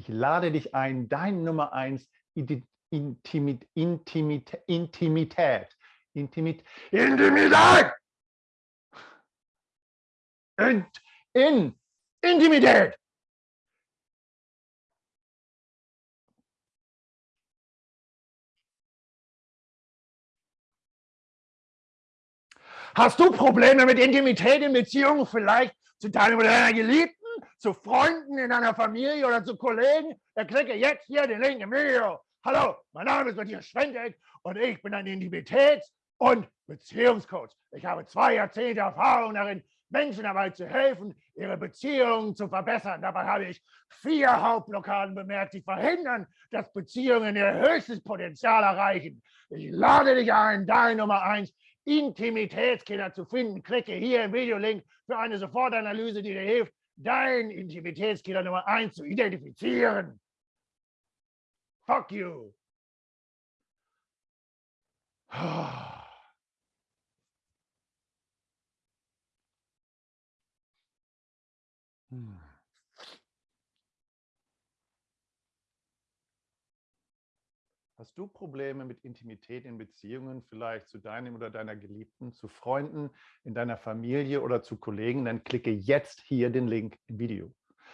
Ich lade dich ein, dein Nummer eins Intimit, Intimit, Intimität, Intimit, Intimität, in, in Intimität. Hast du Probleme mit Intimität in Beziehungen vielleicht zu deinem oder deiner Geliebten? Zu Freunden in deiner Familie oder zu Kollegen, dann klicke jetzt hier den Link im Video. Hallo, mein Name ist Matthias Schwendeck und ich bin ein Intimitäts- und Beziehungscoach. Ich habe zwei Jahrzehnte Erfahrung darin, Menschen dabei zu helfen, ihre Beziehungen zu verbessern. Dabei habe ich vier Hauptblockaden bemerkt, die verhindern, dass Beziehungen ihr höchstes Potenzial erreichen. Ich lade dich ein, dein Nummer eins Intimitätskiller zu finden. Klicke hier im Videolink für eine Sofortanalyse, die dir hilft, dein Intimitätskiller Nummer eins zu identifizieren. Fuck you. Hm. Hast du Probleme mit Intimität in Beziehungen, vielleicht zu deinem oder deiner Geliebten, zu Freunden, in deiner Familie oder zu Kollegen, dann klicke jetzt hier den Link im Video.